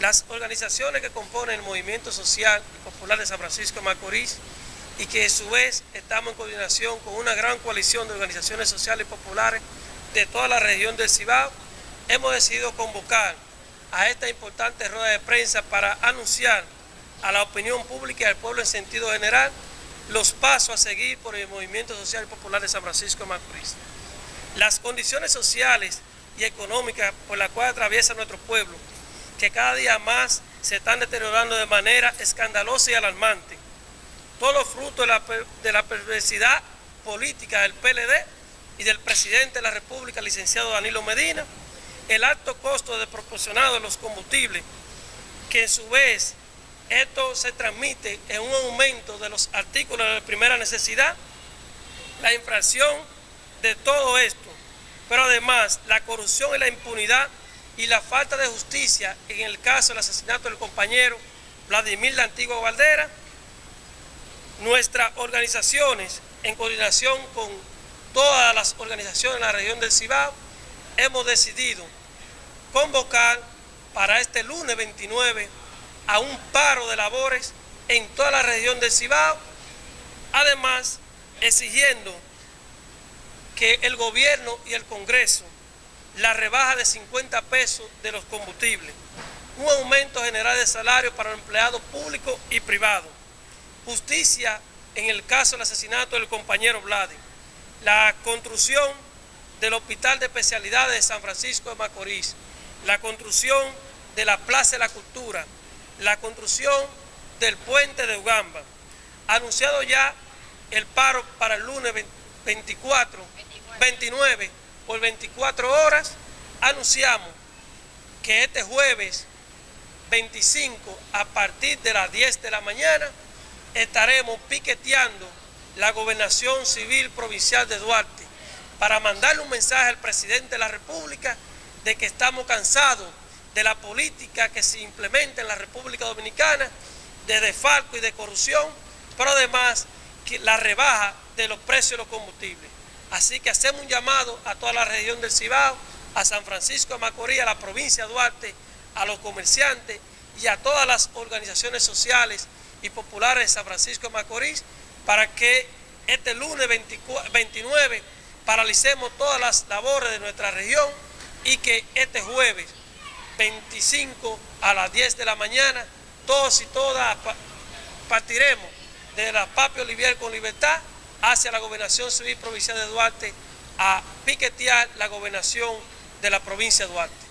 Las organizaciones que componen el movimiento social popular de San Francisco de Macorís y que a su vez estamos en coordinación con una gran coalición de organizaciones sociales y populares de toda la región del Cibao, hemos decidido convocar a esta importante rueda de prensa para anunciar a la opinión pública y al pueblo en sentido general los pasos a seguir por el movimiento social y popular de San Francisco de Macorís. Las condiciones sociales y económicas por las cuales atraviesa nuestro pueblo, que cada día más se están deteriorando de manera escandalosa y alarmante. Todos los frutos de la, perversidad política del PLD y del presidente de la República, licenciado Danilo Medina, el alto costo desproporcionado de los combustibles, que en su vez esto se transmite en un aumento de los artículos de primera necesidad, la infracción de todo esto, pero además la corrupción y la impunidad y la falta de justicia en el caso del asesinato del compañero Vladimir la Antigua Valdera, nuestras organizaciones, en coordinación con todas las organizaciones de la región del Cibao, hemos decidido convocar para este lunes 29 a un paro de labores en toda la región del Cibao, además exigiendo que el gobierno y el Congreso la rebaja de 50 pesos de los combustibles, un aumento general de salario para empleados públicos y privados, justicia en el caso del asesinato del compañero Vladi, la construcción del Hospital de Especialidades de San Francisco de Macorís, la construcción de la Plaza de la Cultura, la construcción del puente de Ugamba. Anunciado ya el paro para el lunes 24, 29 por 24 horas, anunciamos que este jueves 25 a partir de las 10 de la mañana estaremos piqueteando la gobernación civil provincial de Duarte para mandarle un mensaje al presidente de la República de que estamos cansados de la política que se implementa en la República Dominicana, de desfalco y de corrupción, pero además la rebaja de los precios de los combustibles. Así que hacemos un llamado a toda la región del Cibao, a San Francisco de Macorís, a la provincia de Duarte, a los comerciantes y a todas las organizaciones sociales y populares de San Francisco de Macorís para que este lunes 29 paralicemos todas las labores de nuestra región y que este jueves 25 a las 10 de la mañana, todos y todas partiremos de la Papio Olivier con libertad hacia la gobernación civil provincial de Duarte a piquetear la gobernación de la provincia de Duarte.